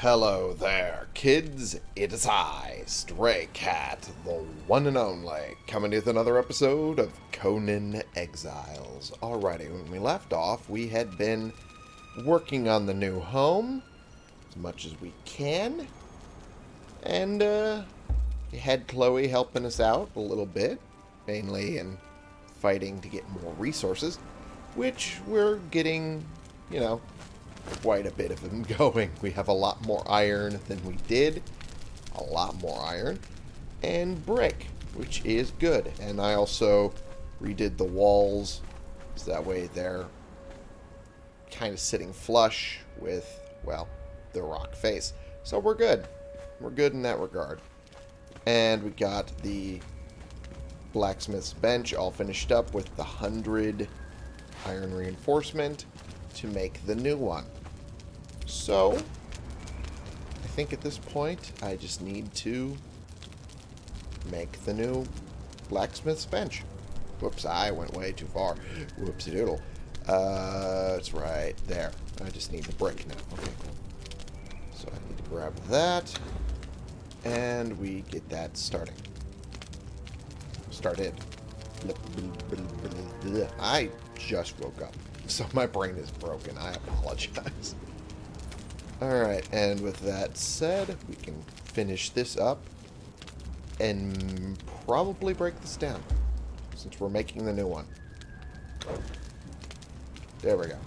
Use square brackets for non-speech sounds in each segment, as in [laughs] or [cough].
Hello there, kids. It is I, Stray Cat, the one and only, coming with another episode of Conan Exiles. Alrighty, when we left off, we had been working on the new home as much as we can. And, uh, we had Chloe helping us out a little bit, mainly in fighting to get more resources, which we're getting, you know, quite a bit of them [laughs] going. We have a lot more iron than we did. A lot more iron. And brick, which is good. And I also redid the walls. So that way they're kind of sitting flush with, well, the rock face. So we're good. We're good in that regard. And we got the blacksmith's bench all finished up with the 100 iron reinforcement to make the new one. So, I think at this point, I just need to make the new blacksmith's bench. Whoops, I went way too far. Whoopsie doodle. Uh, it's right there. I just need the brick now. Okay, cool. So I need to grab that, and we get that starting. Started. I just woke up, [laughs] so my brain is broken. I apologize. Alright, and with that said, we can finish this up and probably break this down since we're making the new one. There we go.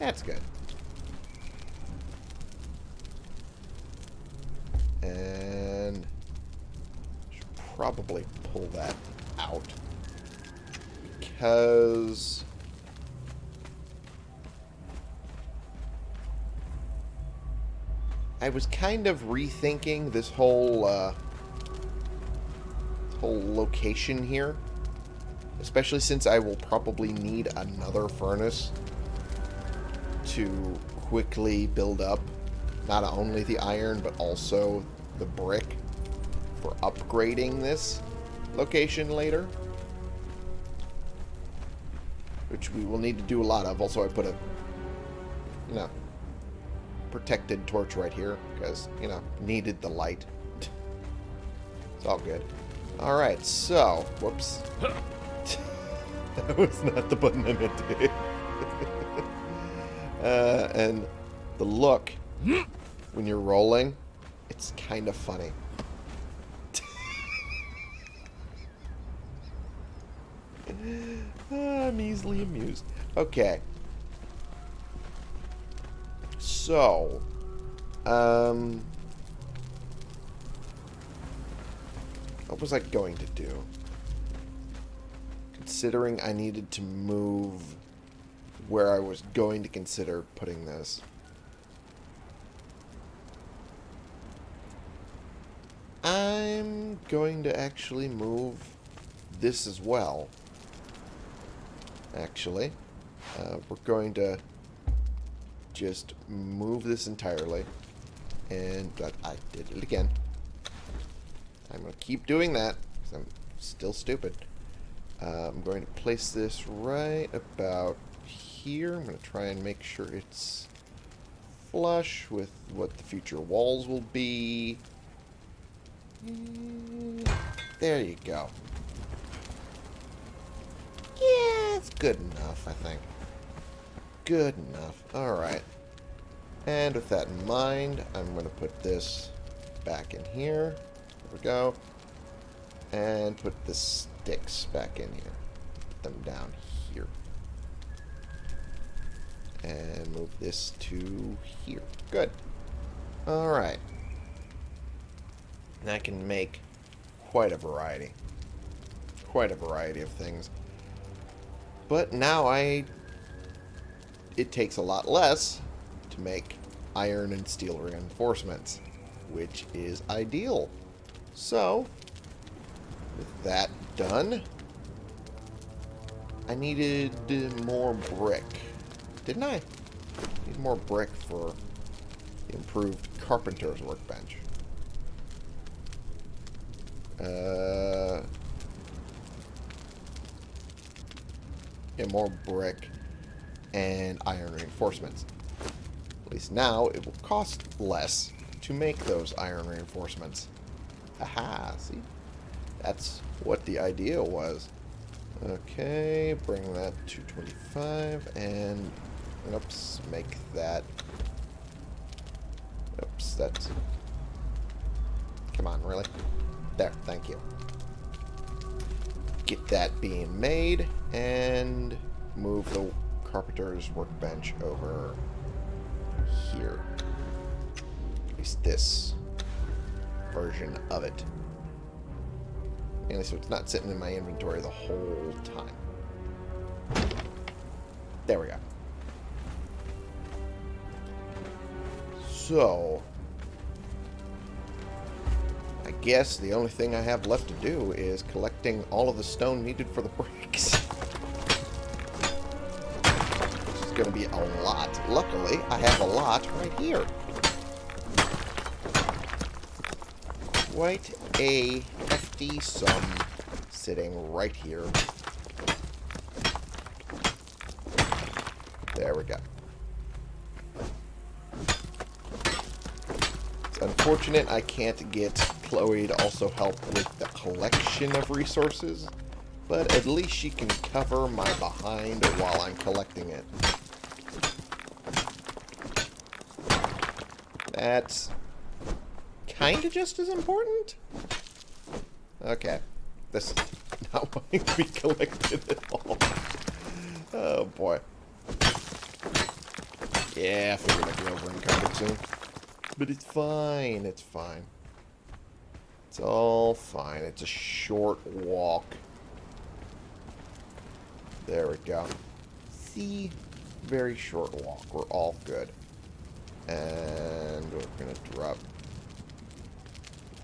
That's good. And should probably pull that out because I was kind of rethinking this whole uh, whole location here, especially since I will probably need another furnace to quickly build up not only the iron but also the brick for upgrading this location later. Which we will need to do a lot of. Also, I put a, you know, protected torch right here because, you know, needed the light. [laughs] it's all good. Alright, so, whoops. [laughs] that was not the button I meant to hit. [laughs] uh, and the look, when you're rolling, it's kind of funny. I'm easily amused. Okay. So, um, what was I going to do? Considering I needed to move where I was going to consider putting this. I'm going to actually move this as well. Actually. Uh, we're going to just move this entirely. And I did it again. I'm going to keep doing that because I'm still stupid. Uh, I'm going to place this right about here. I'm going to try and make sure it's flush with what the future walls will be. There you go. Yeah, it's good enough, I think. Good enough. Alright. And with that in mind, I'm going to put this back in here. There we go. And put the sticks back in here. Put them down here. And move this to here. Good. Alright. And I can make quite a variety. Quite a variety of things. But now I it takes a lot less to make iron and steel reinforcements, which is ideal. So, with that done, I needed more brick. Didn't I? Need more brick for improved carpenter's workbench. Uh, yeah, more brick and iron reinforcements. At least now it will cost less to make those iron reinforcements. Aha, see? That's what the idea was. Okay, bring that to 25 and oops, make that oops, that's come on, really? There, thank you. Get that being made and move the carpenter's workbench over here. At least this version of it. And so it's not sitting in my inventory the whole time. There we go. So, I guess the only thing I have left to do is collecting all of the stone needed for the [laughs] bricks. Going to be a lot. Luckily, I have a lot right here. Quite a hefty sum sitting right here. There we go. It's unfortunate I can't get Chloe to also help with the collection of resources, but at least she can cover my behind while I'm collecting it. That's kind of just as important? Okay. This is [laughs] not [laughs] to be collected at all. Oh, boy. Yeah, I figured I'd be over encumbered soon. But it's fine. It's fine. It's all fine. It's a short walk. There we go. See? Very short walk. We're all good. And we're going to drop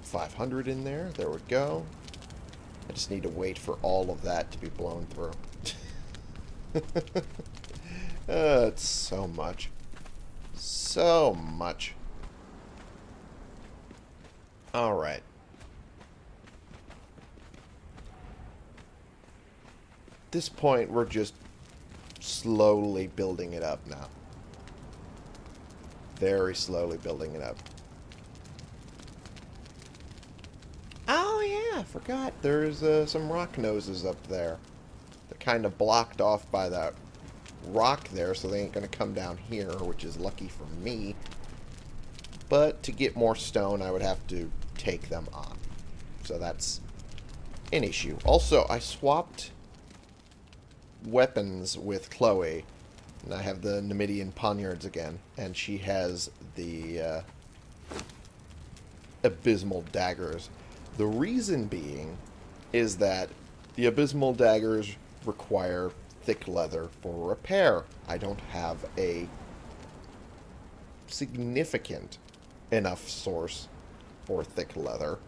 500 in there. There we go. I just need to wait for all of that to be blown through. [laughs] uh, it's so much. So much. Alright. At this point, we're just slowly building it up now. Very slowly building it up. Oh, yeah, I forgot. There's uh, some rock noses up there. They're kind of blocked off by that rock there, so they ain't going to come down here, which is lucky for me. But to get more stone, I would have to take them on. So that's an issue. Also, I swapped weapons with Chloe. And I have the Numidian poniards again. And she has the uh, abysmal daggers. The reason being is that the abysmal daggers require thick leather for repair. I don't have a significant enough source for thick leather,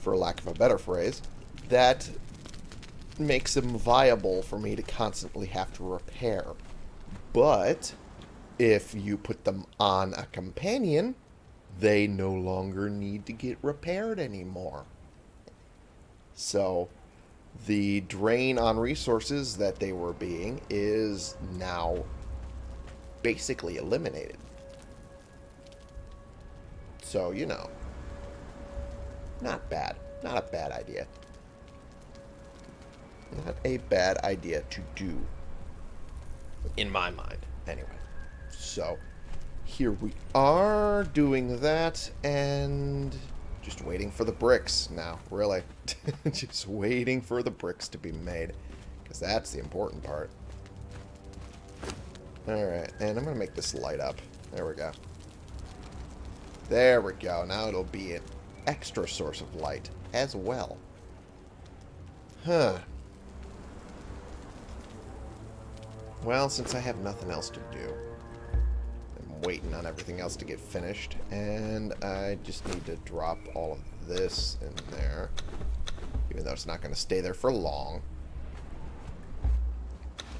for lack of a better phrase, that makes them viable for me to constantly have to repair. But if you put them on a companion, they no longer need to get repaired anymore. So the drain on resources that they were being is now basically eliminated. So, you know, not bad. Not a bad idea. Not a bad idea to do. In my mind, anyway. So, here we are doing that, and just waiting for the bricks now, really. [laughs] just waiting for the bricks to be made, because that's the important part. Alright, and I'm going to make this light up. There we go. There we go. Now it'll be an extra source of light as well. Huh. Well, since I have nothing else to do, I'm waiting on everything else to get finished, and I just need to drop all of this in there, even though it's not going to stay there for long.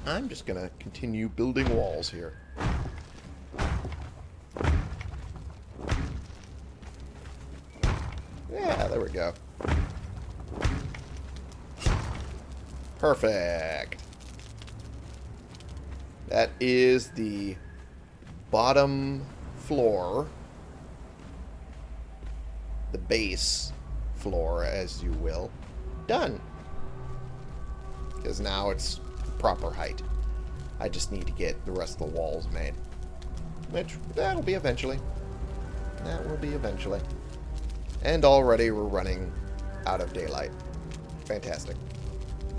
I'm just going to continue building walls here. Yeah, there we go. Perfect. That is the bottom floor, the base floor, as you will, done. Because now it's proper height. I just need to get the rest of the walls made. Which, that'll be eventually. That will be eventually. And already we're running out of daylight. Fantastic.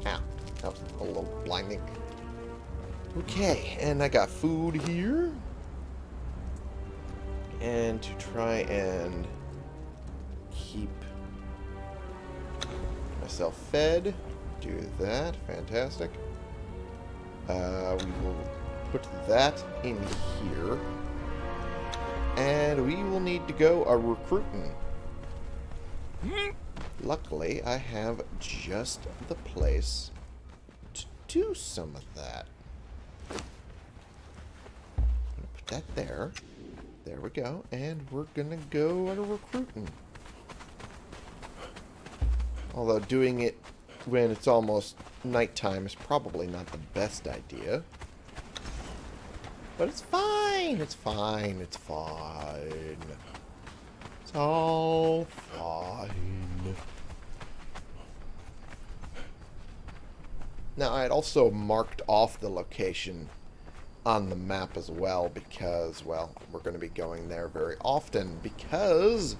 Ow. That was a little blinding. Okay, and I got food here. And to try and keep myself fed, do that. Fantastic. Uh, we will put that in here. And we will need to go a recruiting. Luckily, I have just the place to do some of that. put that there. There we go. And we're going to go a recruiting. Although doing it when it's almost nighttime is probably not the best idea. But it's fine. It's fine. It's fine. It's all fine. Now, I had also marked off the location on the map as well because, well, we're going to be going there very often because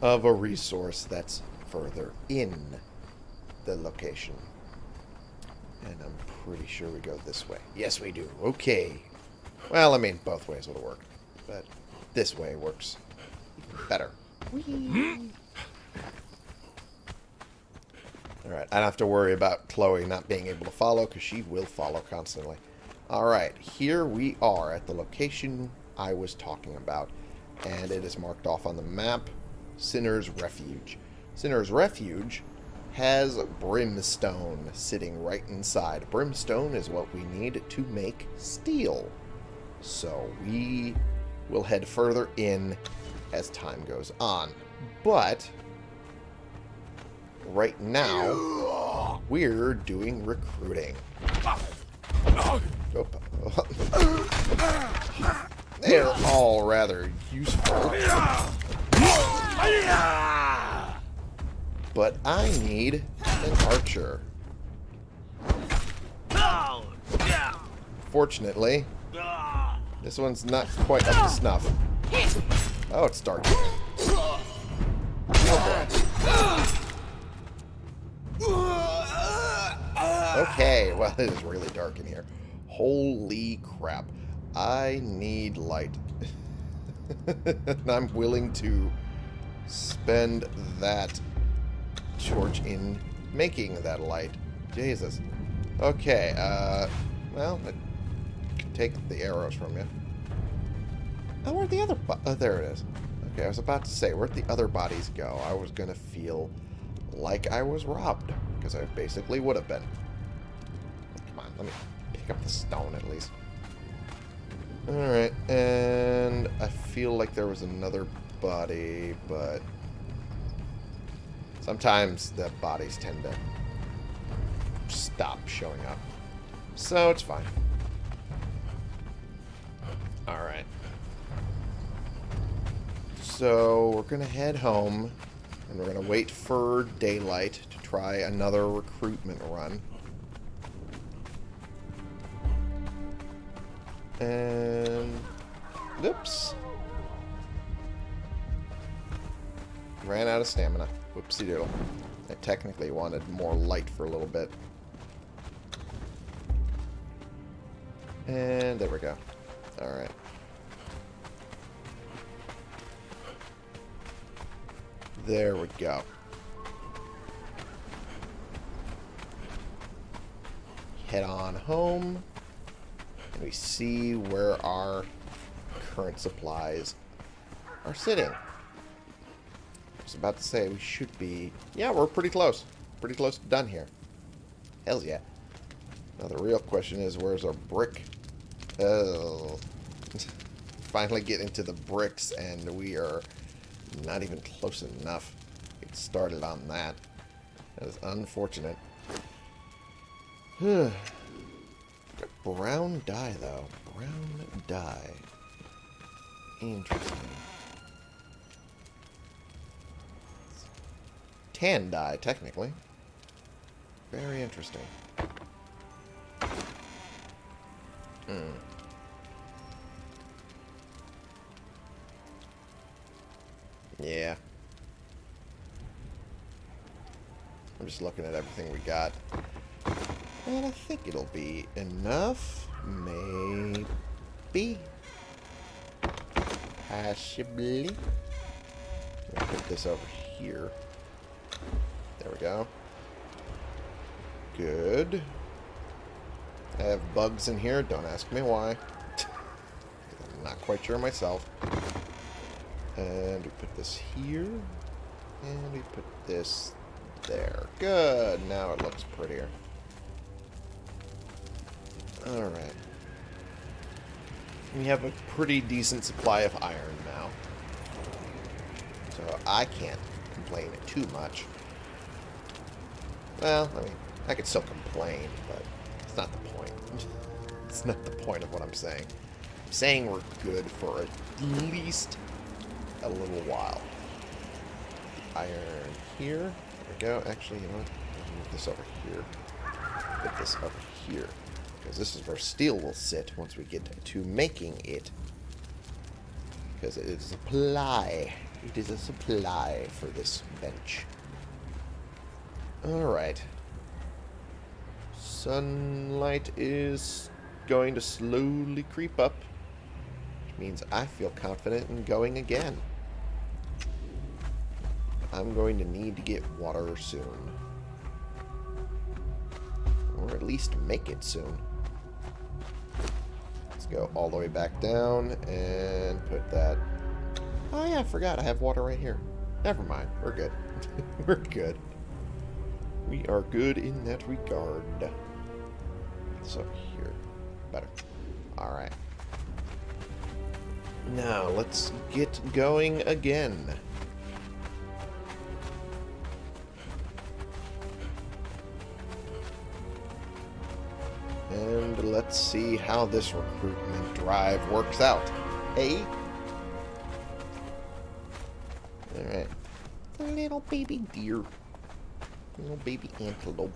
of a resource that's further in the location. And I'm pretty sure we go this way. Yes, we do. Okay. Well, I mean, both ways would work. But this way works better. Alright, I don't have to worry about Chloe not being able to follow, because she will follow constantly. Alright, here we are at the location I was talking about. And it is marked off on the map, Sinner's Refuge. Sinner's Refuge has brimstone sitting right inside. Brimstone is what we need to make steel. So we will head further in as time goes on. But right now, we're doing recruiting. [gasps] They're all rather useful. But I need an archer. Fortunately, this one's not quite up to snuff. Oh, it's dark. Oh. Okay, well, it is really dark in here. Holy crap. I need light. [laughs] and I'm willing to spend that torch in making that light. Jesus. Okay, uh, well, I can take the arrows from you. Oh, where'd the other... Oh, there it is. Okay, I was about to say, where'd the other bodies go? I was going to feel like I was robbed, because I basically would have been. Come on, let me pick up the stone at least. Alright, and I feel like there was another body, but sometimes the bodies tend to stop showing up. So it's fine. Alright. So we're going to head home, and we're going to wait for daylight to try another recruitment run. And... Oops. Ran out of stamina. Whoopsie doodle. I technically wanted more light for a little bit. And there we go. Alright. There we go. Head on home. We see where our current supplies are sitting. I was about to say we should be... Yeah, we're pretty close. Pretty close to done here. Hells yeah. Now the real question is, where's our brick? Oh. [laughs] Finally getting to the bricks, and we are not even close enough. Get started on that. That is unfortunate. [sighs] Brown dye, though. Brown dye. Interesting. Tan dye, technically. Very interesting. Hmm. Yeah. I'm just looking at everything we got. And I think it'll be enough. Maybe. Possibly. Put this over here. There we go. Good. I have bugs in here. Don't ask me why. I'm [laughs] not quite sure myself. And we put this here. And we put this there. Good. Now it looks prettier. Alright. We have a pretty decent supply of iron now. So I can't complain too much. Well, I mean, I could still complain, but it's not the point. [laughs] it's not the point of what I'm saying. I'm saying we're good for at least a little while. Iron here. There we go. Actually, you know what? Move this over here. Put this over here. Because this is where steel will sit once we get to making it. Because it is a supply. It is a supply for this bench. Alright. Sunlight is going to slowly creep up. Which means I feel confident in going again. I'm going to need to get water soon. Or at least make it soon. Go all the way back down and put that... Oh yeah, I forgot I have water right here. Never mind. We're good. [laughs] We're good. We are good in that regard. So here. Better. Alright. Now, let's get going again. And let's see how this recruitment drive works out. Hey? Alright. Little baby deer. Little baby antelope.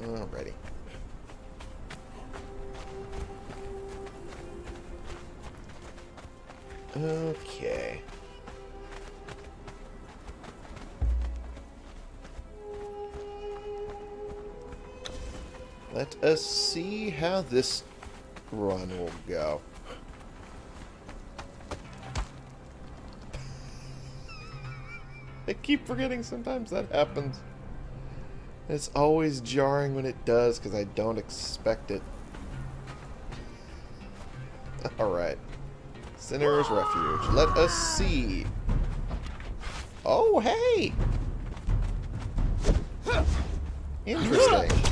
Alrighty. Okay. Let us see how this run will go. I keep forgetting sometimes that happens. It's always jarring when it does because I don't expect it. [laughs] Alright. Sinner's Refuge. Let us see. Oh, hey! Interesting.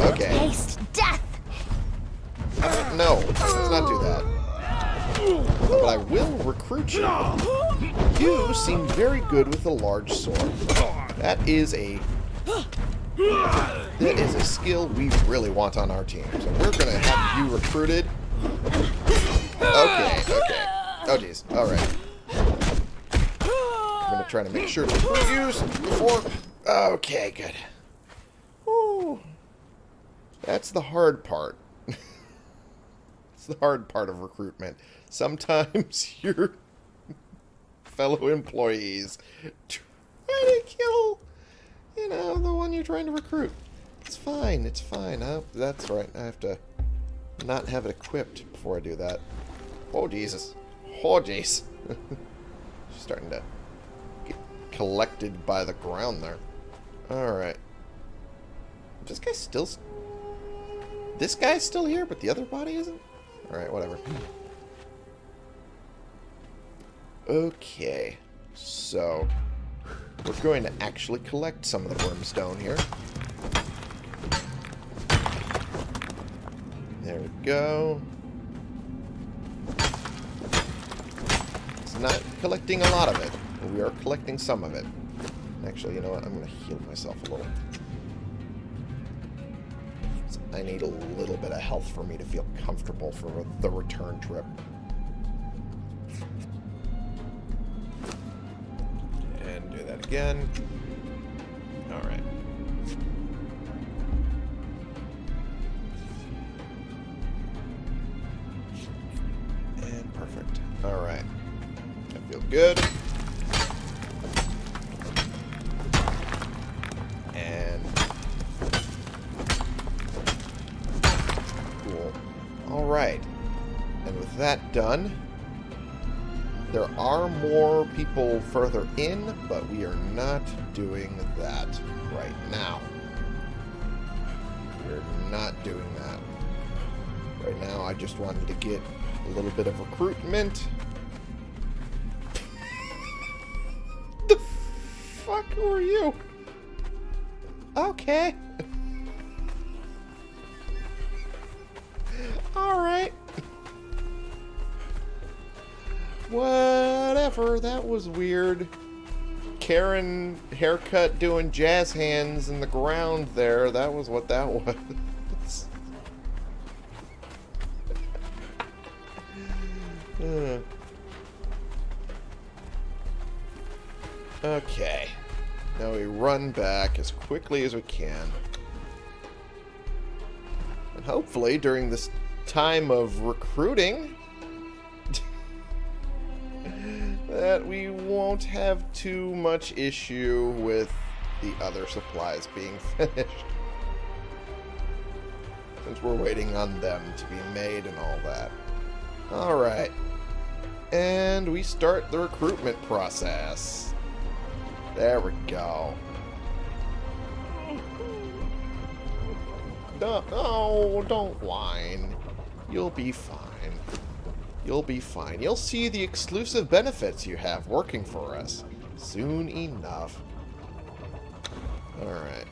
Okay. Taste death. No, let's not do that. But I will recruit you. You seem very good with a large sword. That is a that is a skill we really want on our team. So we're gonna have you recruited. Okay, okay. Oh jeez. Alright. I'm gonna try to make sure to use before Okay, good. That's the hard part. [laughs] it's the hard part of recruitment. Sometimes [laughs] your fellow employees try to kill, you know, the one you're trying to recruit. It's fine. It's fine. That's right. I have to not have it equipped before I do that. Oh, Jesus. Oh, jeez. [laughs] Starting to get collected by the ground there. Alright. This guy's still... This guy's still here, but the other body isn't? Alright, whatever. Okay. So, we're going to actually collect some of the brimstone here. There we go. It's not collecting a lot of it. We are collecting some of it. Actually, you know what? I'm going to heal myself a little. I need a little bit of health for me to feel comfortable for the return trip. And do that again. Alright. And perfect. Alright. I feel good. That done, there are more people further in, but we are not doing that right now. We're not doing that. Right now, I just wanted to get a little bit of recruitment. [laughs] the fuck who are you? Okay. [laughs] Alright. Whatever, that was weird. Karen haircut doing jazz hands in the ground there. That was what that [laughs] was. Uh. okay. Now we run back as quickly as we can. And hopefully during this time of recruiting we won't have too much issue with the other supplies being [laughs] finished. Since we're waiting on them to be made and all that. Alright. And we start the recruitment process. There we go. No, oh, no, don't whine. You'll be fine. You'll be fine. You'll see the exclusive benefits you have working for us soon enough. Alright.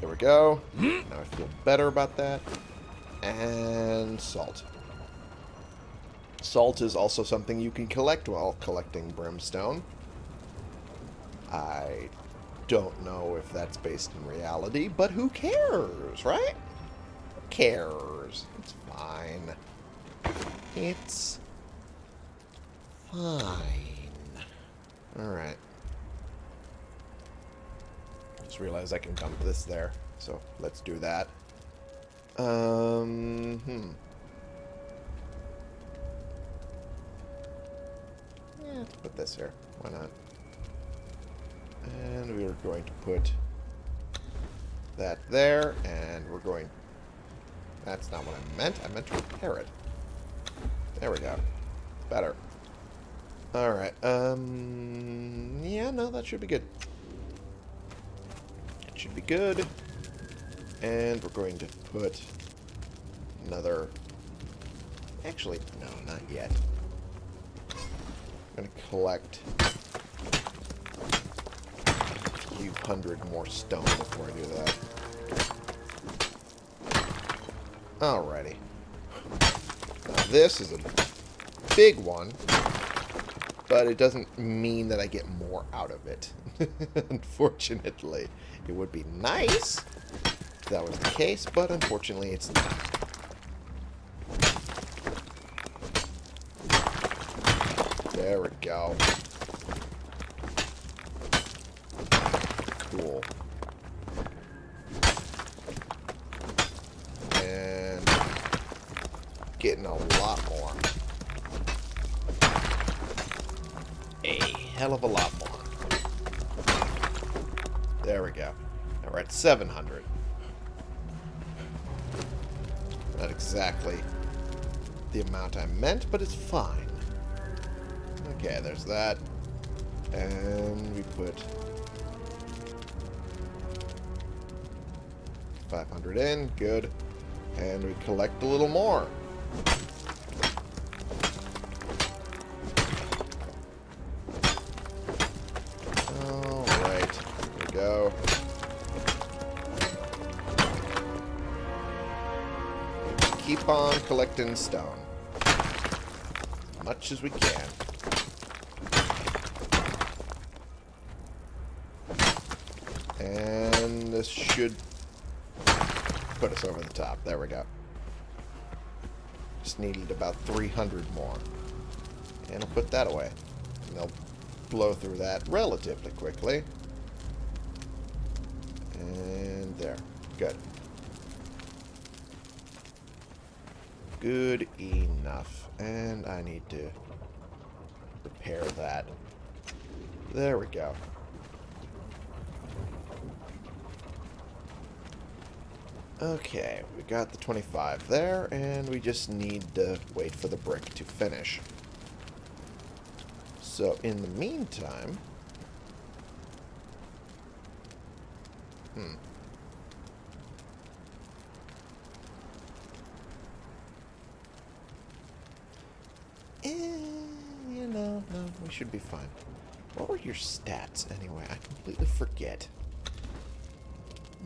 There we go. Hmm? Now I feel better about that. And salt. Salt is also something you can collect while collecting brimstone. I don't know if that's based in reality, but who cares, right? Who cares? It's fine. It's fine. Alright. Just realized I can dump this there, so let's do that. Um, hmm. Yeah, put this here. Why not? And we are going to put that there, and we're going... That's not what I meant. I meant to repair it. There we go. Better. Alright, um... Yeah, no, that should be good. It should be good. And we're going to put another... Actually, no, not yet. I'm going to collect a few hundred more stone before I do that. Alrighty. Now this is a big one, but it doesn't mean that I get more out of it. [laughs] unfortunately. It would be nice if that was the case, but unfortunately it's not. There we go. 700. Not exactly the amount I meant, but it's fine. Okay, there's that. And we put 500 in. Good. And we collect a little more. Keep on collecting stone. As much as we can. And this should put us over the top. There we go. Just needed about 300 more. And I'll put that away. And they'll blow through that relatively quickly. And there. Good. Good enough. And I need to repair that. There we go. Okay, we got the 25 there, and we just need to wait for the brick to finish. So, in the meantime... Hmm. Eh, you know, no, we should be fine. What were your stats, anyway? I completely forget.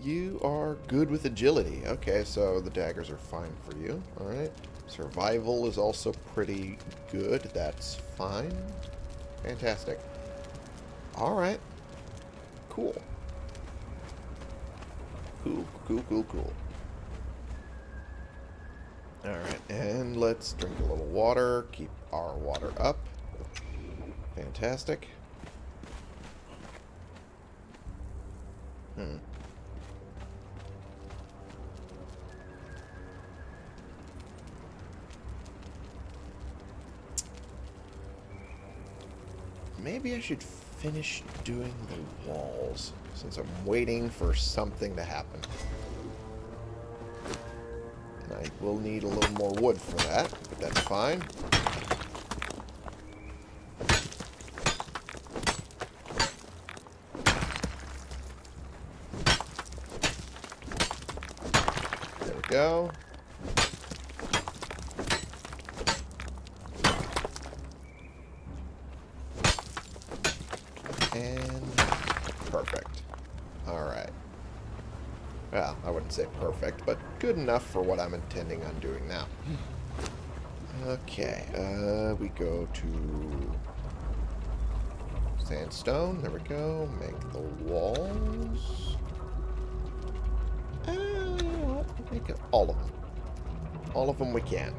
You are good with agility. Okay, so the daggers are fine for you. Alright. Survival is also pretty good. That's fine. Fantastic. Alright. Cool. Cool, cool, cool, cool. Alright, and let's drink a little water. Keep our water up. Fantastic. Hmm. Maybe I should finish doing the walls, since I'm waiting for something to happen. And I will need a little more wood for that, but that's fine. Go. And perfect. Alright. Well, I wouldn't say perfect, but good enough for what I'm intending on doing now. Okay, uh, we go to sandstone. There we go. Make the walls. All of them. All of them we can.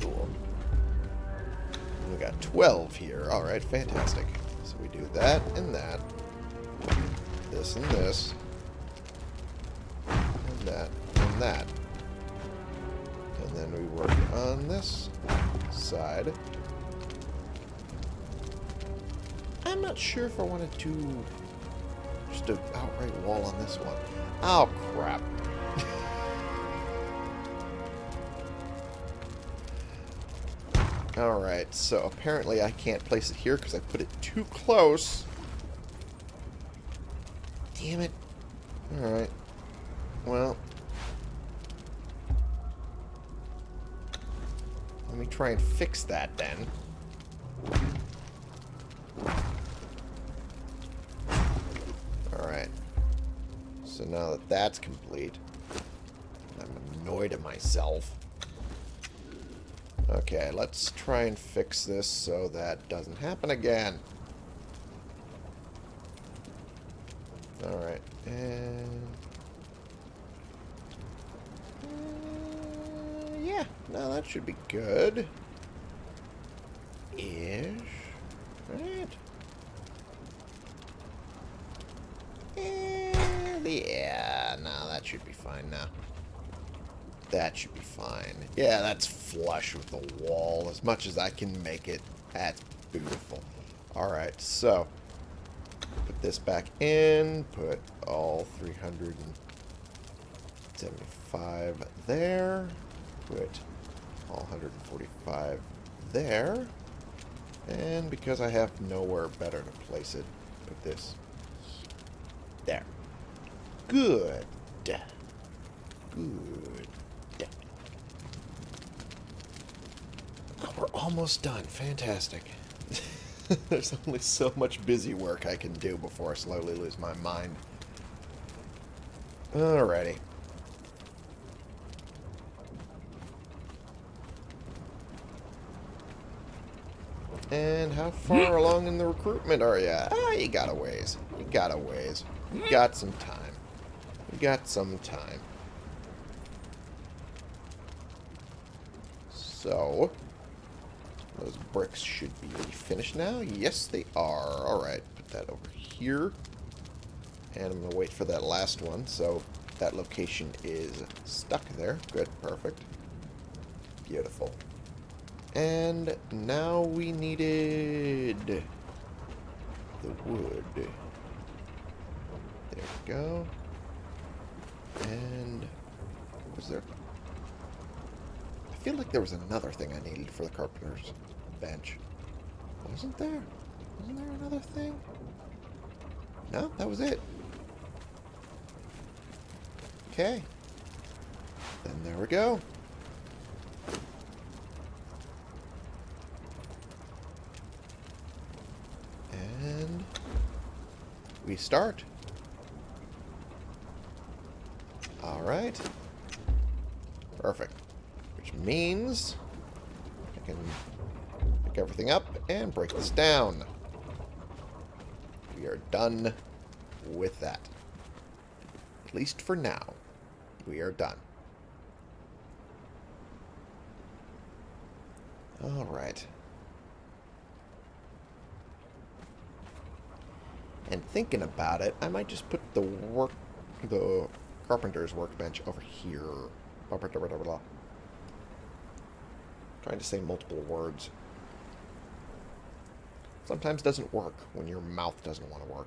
Cool. We got 12 here. Alright, fantastic. So we do that and that. This and this. And that and that. And then we work on this side. I'm not sure if I want to do outright wall on this one. Oh, crap. Alright, so apparently I can't place it here because I put it too close. Damn it. Alright. Well. Let me try and fix that then. That's complete, I'm annoyed at myself. Okay, let's try and fix this so that doesn't happen again. Alright, and... Uh, yeah, no, that should be good. Ish. Right. And yeah, no, that should be fine now. That should be fine. Yeah, that's flush with the wall as much as I can make it. That's beautiful. Alright, so put this back in. Put all 375 there. Put all 145 there. And because I have nowhere better to place it, put this there. Good. Good. Oh, we're almost done. Fantastic. [laughs] There's only so much busy work I can do before I slowly lose my mind. Alrighty. And how far [gasps] along in the recruitment are you? Ah, you got a ways. You got a ways. You got some time. You got some time. So, those bricks should be finished now. Yes, they are. Alright, put that over here. And I'm going to wait for that last one. So, that location is stuck there. Good, perfect. Beautiful. And now we needed the wood. There we go. And was there... Feel like there was another thing I needed for the carpenter's bench. Wasn't there? Wasn't there another thing? No, that was it. Okay. Then there we go. And we start. Alright. Perfect. Which means I can pick everything up and break this down. We are done with that. At least for now. We are done. Alright. And thinking about it, I might just put the work, the carpenter's workbench over here. Blah, blah, blah. Trying to say multiple words. Sometimes doesn't work when your mouth doesn't want to work.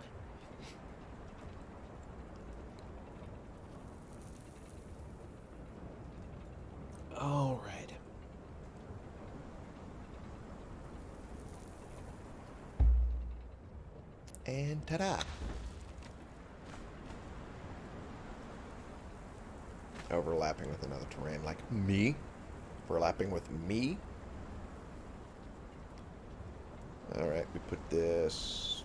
All right. And ta-da! Overlapping with another terrain like me. Overlapping with me. Alright, we put this...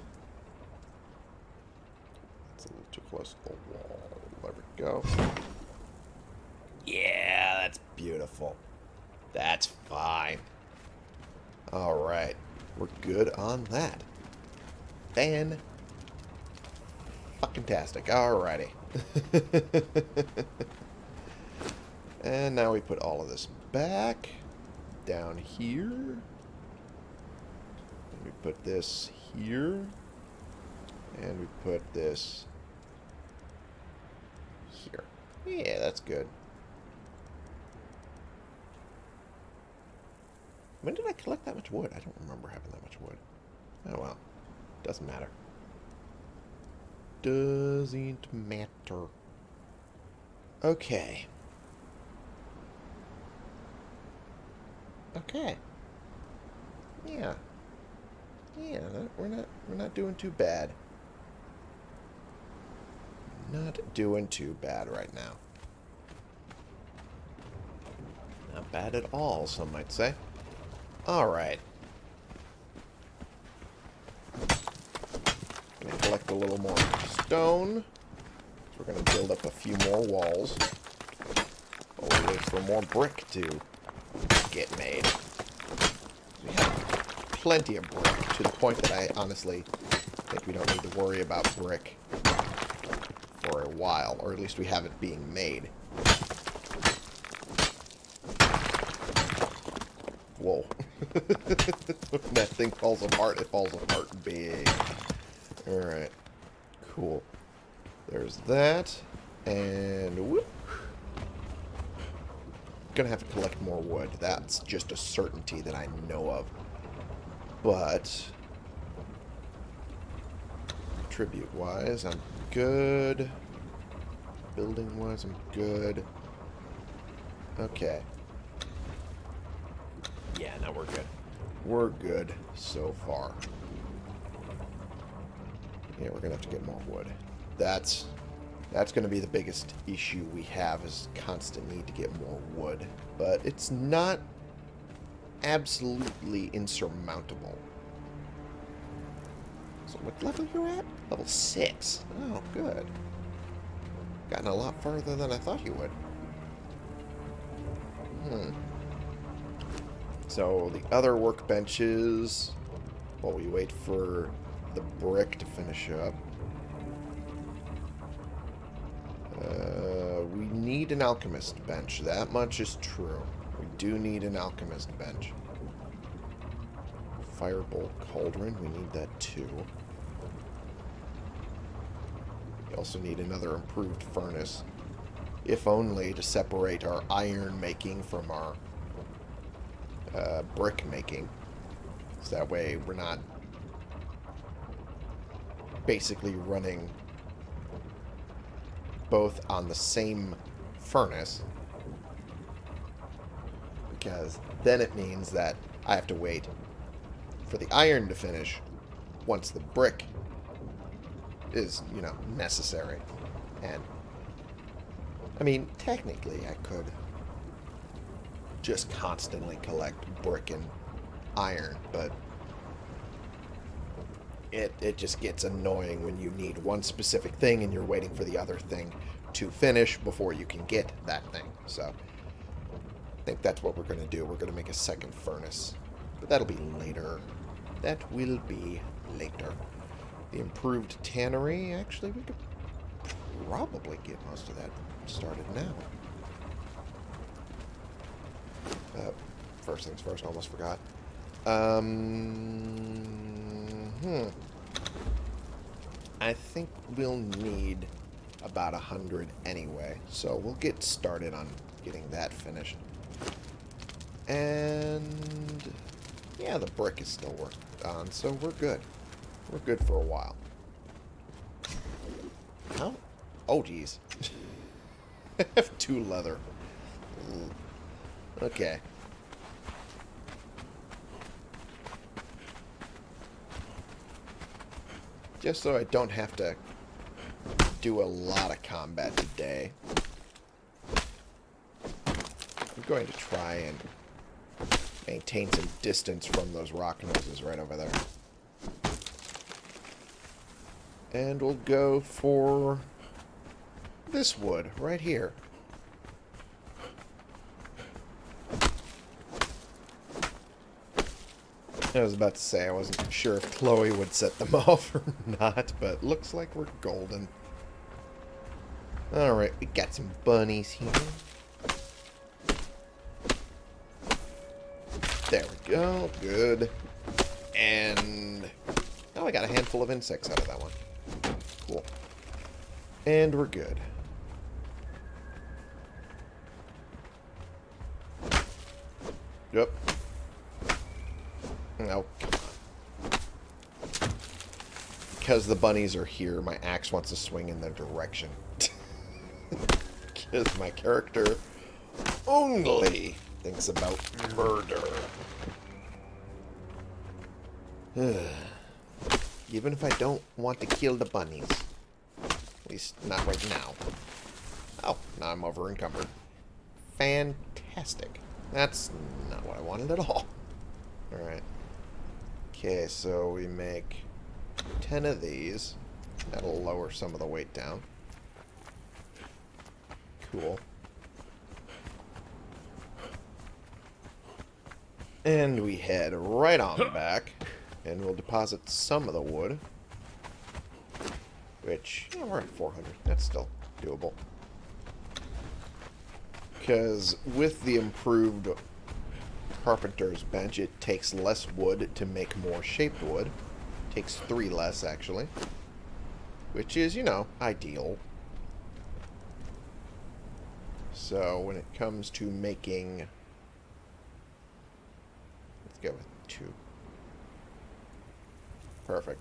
It's a little too close to the wall. There we go. Yeah, that's beautiful. That's fine. Alright, we're good on that. Fan fucking tastic. Alrighty. [laughs] and now we put all of this back down here. And we put this here. And we put this here. Yeah, that's good. When did I collect that much wood? I don't remember having that much wood. Oh well. Doesn't matter. Doesn't matter. Okay. Okay. Yeah. Yeah, we're not we're not doing too bad. Not doing too bad right now. Not bad at all, some might say. Alright. Gonna collect a little more stone. We're gonna build up a few more walls. We wait for more brick to get made. We have plenty of brick, to the point that I honestly think we don't need to worry about brick for a while, or at least we have it being made. Whoa. when [laughs] that thing falls apart, it falls apart big. Alright. Cool. There's that. And whoop. Gonna have to collect more wood. That's just a certainty that I know of. But tribute-wise, I'm good. Building-wise, I'm good. Okay. Yeah, now we're good. We're good so far. Yeah, we're gonna have to get more wood. That's that's gonna be the biggest issue we have is constant need to get more wood. But it's not absolutely insurmountable. So what level you're at? Level 6. Oh, good. Gotten a lot farther than I thought you would. Hmm. So the other workbenches while we wait for the brick to finish up. Uh, we need an alchemist bench. That much is true. We do need an alchemist bench. Firebolt cauldron. We need that too. We also need another improved furnace. If only to separate our iron making from our uh, brick making. So that way we're not basically running both on the same furnace. Because then it means that I have to wait for the iron to finish once the brick is, you know, necessary. And, I mean, technically I could just constantly collect brick and iron, but it, it just gets annoying when you need one specific thing and you're waiting for the other thing to finish before you can get that thing. So, I think that's what we're going to do. We're going to make a second furnace. But that'll be later. That will be later. The improved tannery, actually, we could probably get most of that started now. Uh, first things first, almost forgot. Um, hmm. I think we'll need about a hundred anyway, so we'll get started on getting that finished. And yeah, the brick is still worked on, so we're good. We're good for a while. How? Oh, geez. I have two leather. Okay. Just so I don't have to do a lot of combat today. I'm going to try and maintain some distance from those rock noses right over there. And we'll go for this wood right here. I was about to say I wasn't sure if Chloe would set them [laughs] off or not, but looks like we're golden. Alright, we got some bunnies here. There we go, good. And... Oh, I got a handful of insects out of that one. Cool. And we're good. Yep, Oh. Because the bunnies are here, my axe wants to swing in their direction. [laughs] Because my character only thinks about murder. [sighs] Even if I don't want to kill the bunnies. At least not right now. Oh, now I'm over encumbered. Fantastic. That's not what I wanted at all. Alright. Okay, so we make 10 of these. That'll lower some of the weight down. Cool. And we head right on back, and we'll deposit some of the wood. Which, yeah, we're at 400. That's still doable. Because with the improved carpenter's bench, it takes less wood to make more shaped wood. Takes three less, actually. Which is, you know, ideal. So, when it comes to making... Let's go with two. Perfect.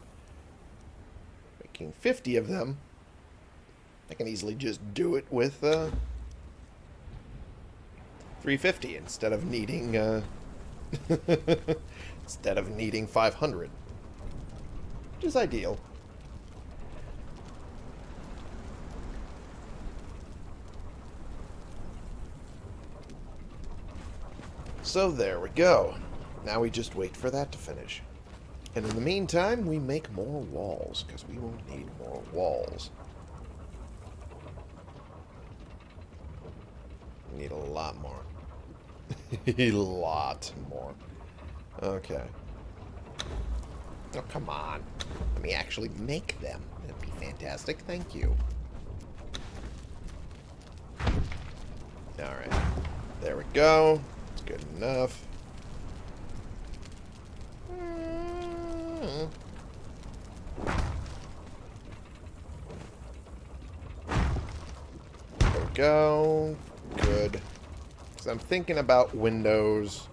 Making 50 of them. I can easily just do it with, uh, 350 instead of needing uh, [laughs] instead of needing 500 which is ideal. So there we go. Now we just wait for that to finish. And in the meantime we make more walls because we will need more walls. Need a lot more [laughs] a lot more. Okay. Oh, come on. Let me actually make them. That'd be fantastic. Thank you. Alright. There we go. It's good enough. Mm. There we go. Good. Because I'm thinking about windows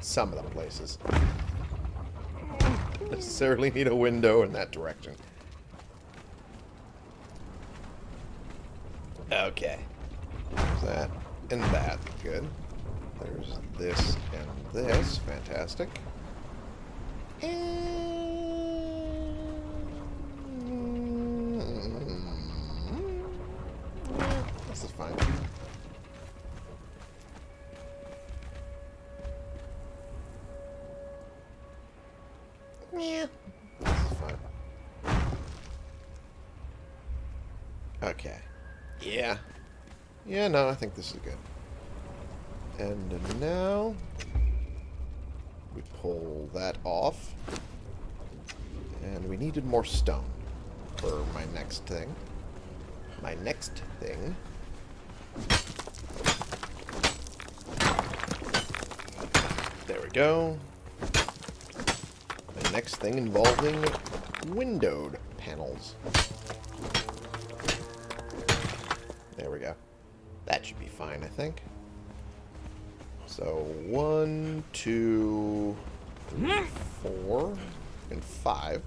some of the places. Don't [laughs] necessarily need a window in that direction. Okay. There's that and that. Good. There's this and this. Fantastic. And... Mm-hmm. This is fine. Yeah, this is fine. Okay. Yeah. Yeah, no, I think this is good. And now we pull that off. And we needed more stone for my next thing. My next thing. There we go. Next thing involving windowed panels. There we go. That should be fine, I think. So, one, two, three, four, and five.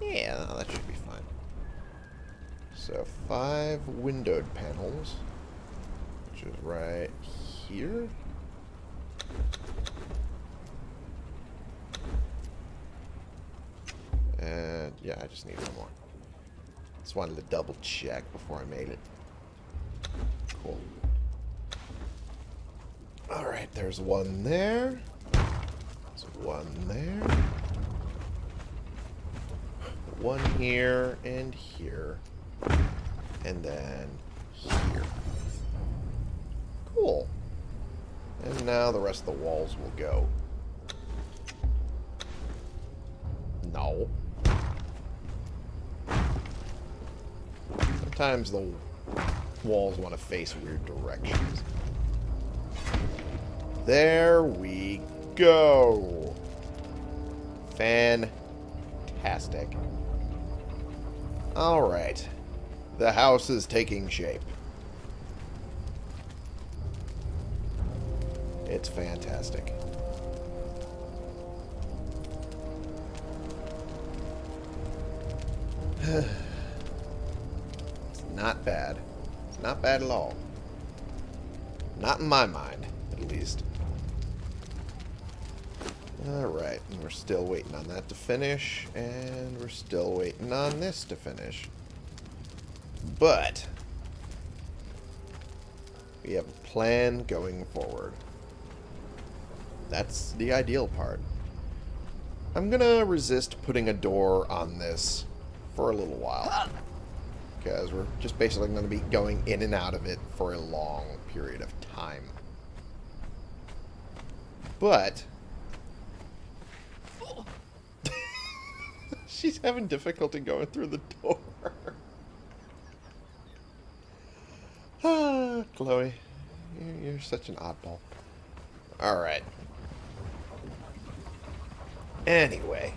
Yeah, no, that should be fine. So, five windowed panels, which is right here. And, yeah, I just need one more. Just wanted to double check before I made it. Cool. Alright, there's one there. There's one there. One here and here. And then here. Cool. And now the rest of the walls will go. No. Sometimes the walls want to face weird directions. There we go. Fantastic. Alright. The house is taking shape. It's fantastic. [sighs] not bad. It's not bad at all. Not in my mind, at least. Alright, and we're still waiting on that to finish, and we're still waiting on this to finish. But, we have a plan going forward. That's the ideal part. I'm gonna resist putting a door on this for a little while. Because we're just basically going to be going in and out of it for a long period of time. But... [laughs] She's having difficulty going through the door. ah, [sighs] Chloe. You're, you're such an oddball. Alright. Anyway.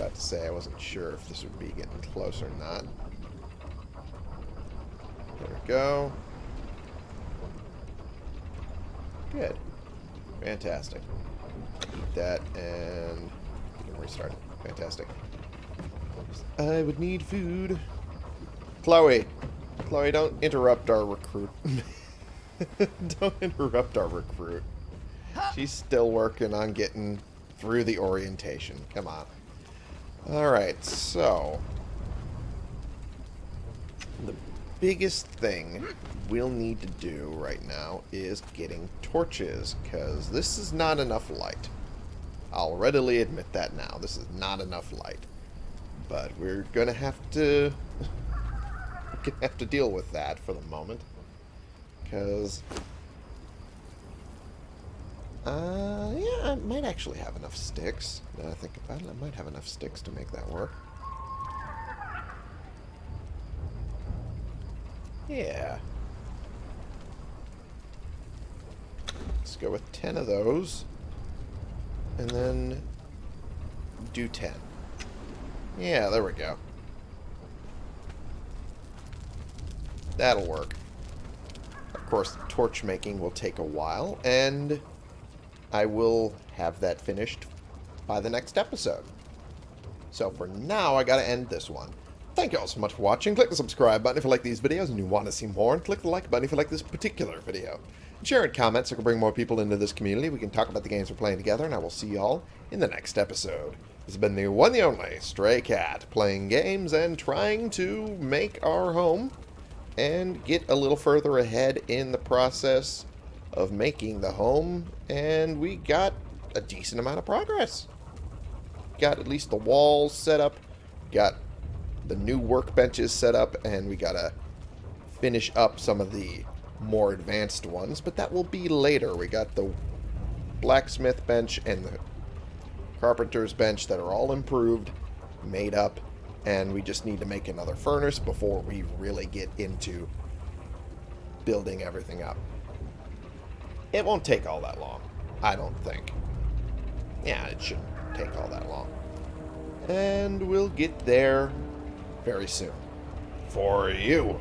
About to say I wasn't sure if this would be getting close or not. There we go. Good. Fantastic. Eat that and restart. Fantastic. I would need food. Chloe. Chloe, don't interrupt our recruit. [laughs] don't interrupt our recruit. She's still working on getting through the orientation. Come on. Alright, so... The biggest thing we'll need to do right now is getting torches, because this is not enough light. I'll readily admit that now. This is not enough light. But we're going to have to... we're [laughs] gonna have to deal with that for the moment. Because... Uh, yeah, I might actually have enough sticks. Now I think about it, I might have enough sticks to make that work. Yeah. Let's go with 10 of those. And then do 10. Yeah, there we go. That'll work. Of course, torch making will take a while, and I will have that finished by the next episode. So for now, I gotta end this one. Thank you all so much for watching. Click the subscribe button if you like these videos and you want to see more, and click the like button if you like this particular video. Share and comment so we can bring more people into this community. We can talk about the games we're playing together, and I will see you all in the next episode. This has been the one the only Stray Cat, playing games and trying to make our home and get a little further ahead in the process of making the home, and we got a decent amount of progress. Got at least the walls set up, got the new workbenches set up, and we gotta finish up some of the more advanced ones, but that will be later. We got the blacksmith bench and the carpenter's bench that are all improved, made up, and we just need to make another furnace before we really get into building everything up. It won't take all that long, I don't think. Yeah, it shouldn't take all that long. And we'll get there very soon. For you.